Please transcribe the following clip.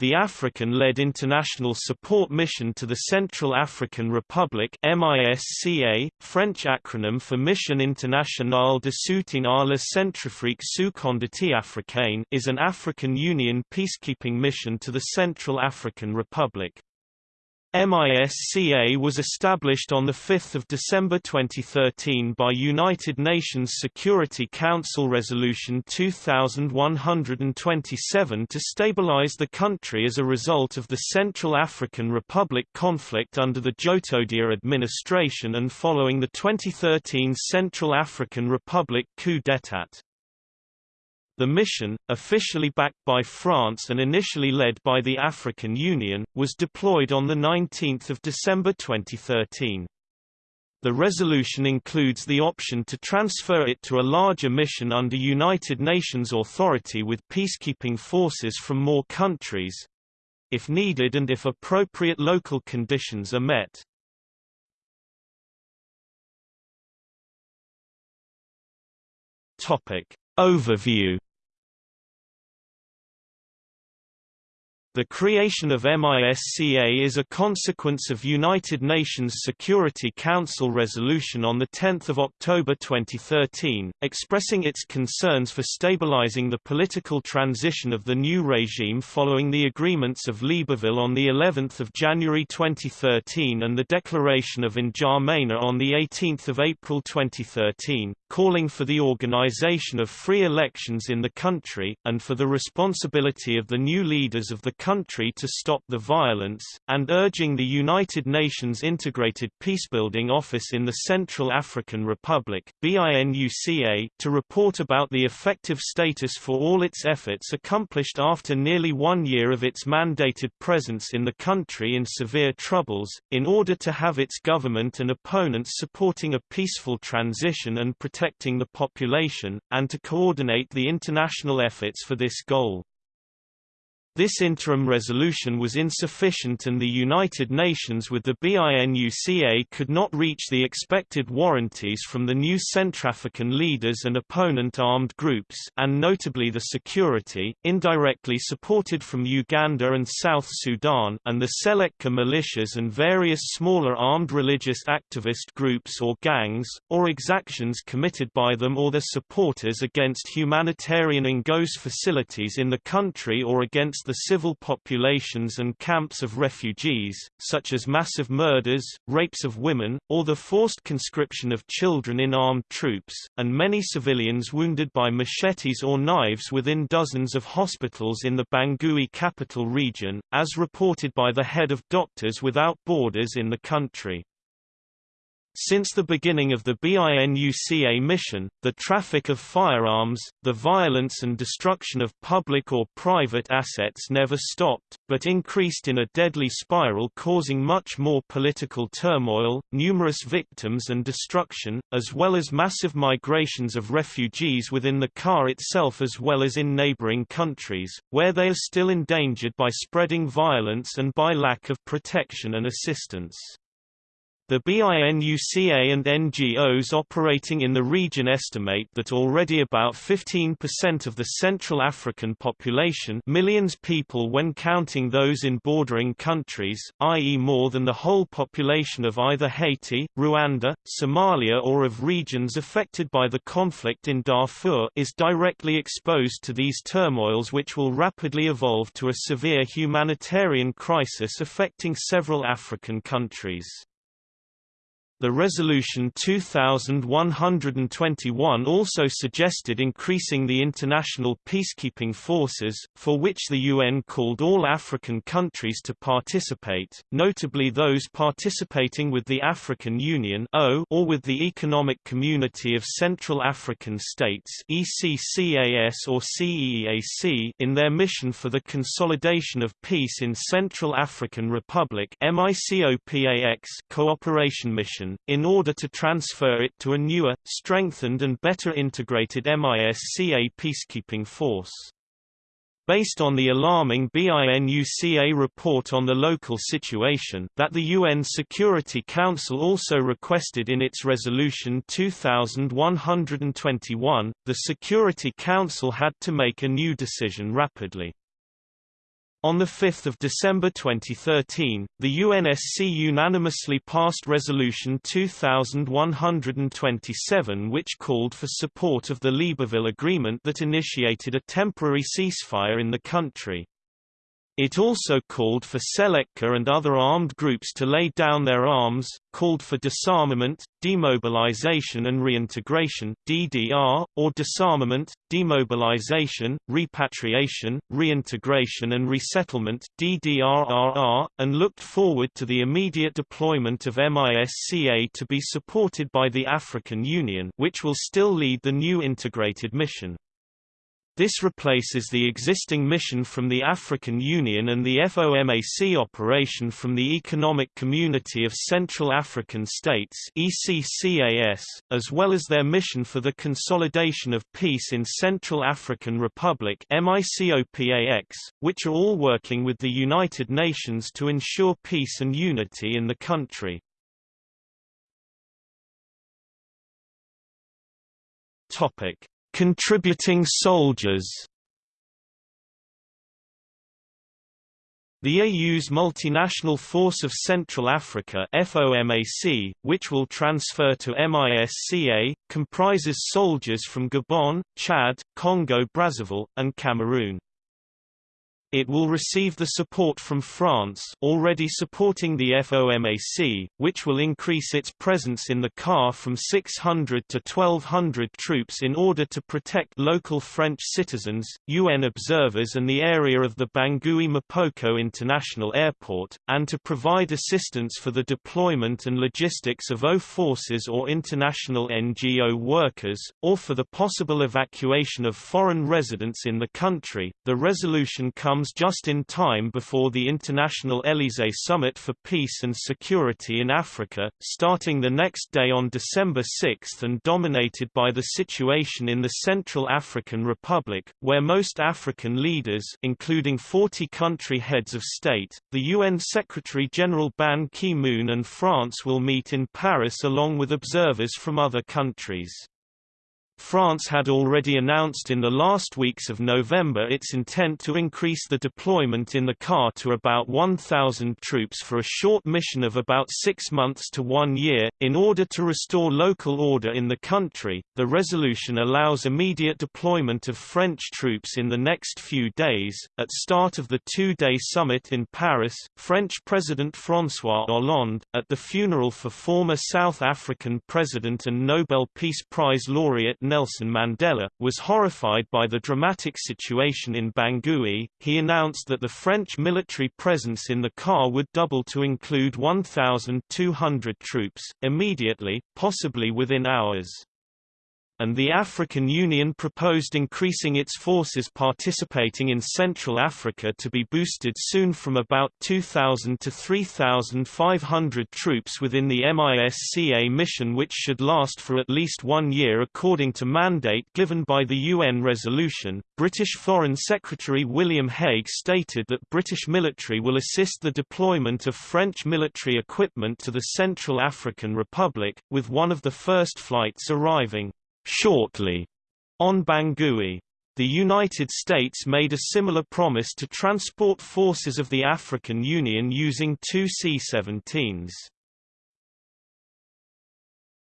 the African-led International Support Mission to the Central African Republic MISCA, French acronym for Mission Internationale de Soutien à la Centrafrique sous Conduite africaine is an African Union peacekeeping mission to the Central African Republic. MISCA was established on 5 December 2013 by United Nations Security Council Resolution 2127 to stabilize the country as a result of the Central African Republic conflict under the Djotodia administration and following the 2013 Central African Republic coup d'état. The mission, officially backed by France and initially led by the African Union, was deployed on 19 December 2013. The resolution includes the option to transfer it to a larger mission under United Nations authority with peacekeeping forces from more countries—if needed and if appropriate local conditions are met. Topic. Overview The creation of MISCA is a consequence of United Nations Security Council resolution on 10 October 2013, expressing its concerns for stabilizing the political transition of the new regime following the agreements of Libreville on of January 2013 and the declaration of N'Djamena on 18 April 2013, calling for the organization of free elections in the country, and for the responsibility of the new leaders of the country to stop the violence, and urging the United Nations Integrated Peacebuilding Office in the Central African Republic BINUCA, to report about the effective status for all its efforts accomplished after nearly one year of its mandated presence in the country in severe troubles, in order to have its government and opponents supporting a peaceful transition and protecting the population, and to coordinate the international efforts for this goal. This interim resolution was insufficient and the United Nations with the BINUCA could not reach the expected warranties from the new Centrafrican leaders and opponent armed groups and notably the security, indirectly supported from Uganda and South Sudan and the Seleka militias and various smaller armed religious activist groups or gangs, or exactions committed by them or their supporters against humanitarian Ngos facilities in the country or against the civil populations and camps of refugees, such as massive murders, rapes of women, or the forced conscription of children in armed troops, and many civilians wounded by machetes or knives within dozens of hospitals in the Bangui capital region, as reported by the head of Doctors Without Borders in the country. Since the beginning of the BINUCA mission, the traffic of firearms, the violence and destruction of public or private assets never stopped, but increased in a deadly spiral causing much more political turmoil, numerous victims and destruction, as well as massive migrations of refugees within the CAR itself as well as in neighboring countries, where they are still endangered by spreading violence and by lack of protection and assistance. The BINUCA and NGOs operating in the region estimate that already about 15% of the Central African population millions people when counting those in bordering countries, i.e. more than the whole population of either Haiti, Rwanda, Somalia or of regions affected by the conflict in Darfur is directly exposed to these turmoils which will rapidly evolve to a severe humanitarian crisis affecting several African countries. The Resolution 2121 also suggested increasing the international peacekeeping forces, for which the UN called all African countries to participate, notably those participating with the African Union or with the Economic Community of Central African States ECCAS or CEEAC in their mission for the consolidation of peace in Central African Republic MICOPAX cooperation mission in order to transfer it to a newer, strengthened and better integrated MISCA peacekeeping force. Based on the alarming BINUCA report on the local situation that the UN Security Council also requested in its Resolution 2121, the Security Council had to make a new decision rapidly. On 5 December 2013, the UNSC unanimously passed Resolution 2127 which called for support of the Libreville Agreement that initiated a temporary ceasefire in the country. It also called for Seleka and other armed groups to lay down their arms, called for disarmament, demobilization and reintegration DDR, or disarmament, demobilization, repatriation, reintegration and resettlement DDRRR, and looked forward to the immediate deployment of MISCA to be supported by the African Union which will still lead the new integrated mission. This replaces the existing mission from the African Union and the FOMAC operation from the Economic Community of Central African States ECCAS, as well as their mission for the consolidation of peace in Central African Republic MICOPAX, which are all working with the United Nations to ensure peace and unity in the country. Topic Contributing soldiers The AU's Multinational Force of Central Africa FOMAC, which will transfer to MISCA, comprises soldiers from Gabon, Chad, Congo-Brazzaville, and Cameroon. It will receive the support from France already supporting the FOMAC, which will increase its presence in the CAR from 600 to 1200 troops in order to protect local French citizens, UN observers and the area of the Bangui Mpoko International Airport, and to provide assistance for the deployment and logistics of O forces or international NGO workers, or for the possible evacuation of foreign residents in the country. The resolution comes comes just in time before the International Élysée Summit for Peace and Security in Africa, starting the next day on December 6 and dominated by the situation in the Central African Republic, where most African leaders including 40 country heads of state, the UN Secretary-General Ban Ki-moon and France will meet in Paris along with observers from other countries. France had already announced in the last weeks of November its intent to increase the deployment in the CAR to about 1,000 troops for a short mission of about six months to one year, in order to restore local order in the country. The resolution allows immediate deployment of French troops in the next few days. At start of the two-day summit in Paris, French President François Hollande, at the funeral for former South African President and Nobel Peace Prize laureate Nelson Mandela, was horrified by the dramatic situation in Bangui. He announced that the French military presence in the CAR would double to include 1,200 troops, immediately, possibly within hours and the African Union proposed increasing its forces participating in Central Africa to be boosted soon from about 2,000 to 3,500 troops within the MISCA mission which should last for at least one year according to mandate given by the UN resolution. British Foreign Secretary William Hague stated that British military will assist the deployment of French military equipment to the Central African Republic, with one of the first flights arriving shortly on Bangui. The United States made a similar promise to transport forces of the African Union using two C-17s.